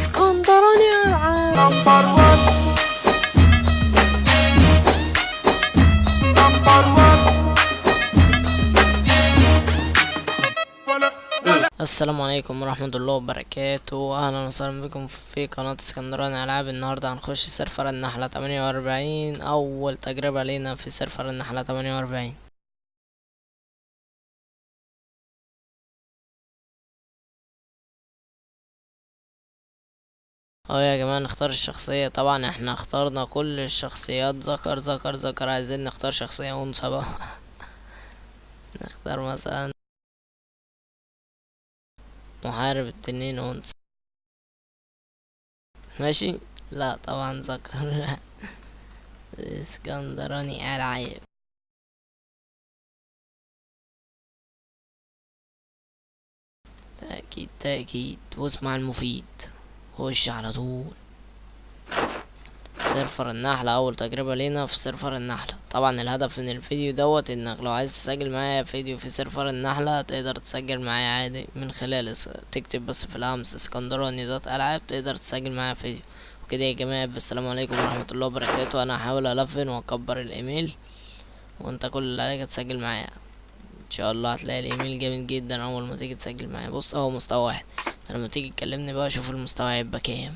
اسكندراني العاب number 1 السلام عليكم ورحمة الله وبركاته. أهلا وسهلا بكم في قناة اسكندراني العاب النهاردة هنخش server النحلة 48 أول تجربة لينا في server النحلة 48 آه يا جماعة نختار الشخصية. طبعا إحنا اخترنا كل الشخصيات. ذكر ذكر ذكر. عايزين نختار شخصية أنثى بقى. نختار مثلا محارب التنين أنثى. ماشي؟ لا طبعا ذكر. إسكندراني العيب. تأكيد تأكيد. واسمع المفيد. خش على طول. server النحلة أول تجربة لينا في server النحلة طبعا الهدف من الفيديو دوت إنك لو عايز تسجل معايا فيديو في server النحلة تقدر تسجل معايا عادي من خلال تكتب بس في الاسم اسكندراني دوت ألعاب تقدر تسجل معايا فيديو. وكده يا جماعة السلام عليكم ورحمة الله وبركاته. أنا هحاول ألفن وأكبر الإيميل. وأنت كل اللي عليك تسجل معايا. إن شاء الله هتلاقي الإيميل جامد جدا أول ما تيجي تسجل معايا. بص أهو مستوى واحد. لما تيجي تكلمني بقى شوف المستوى هيبقى كام.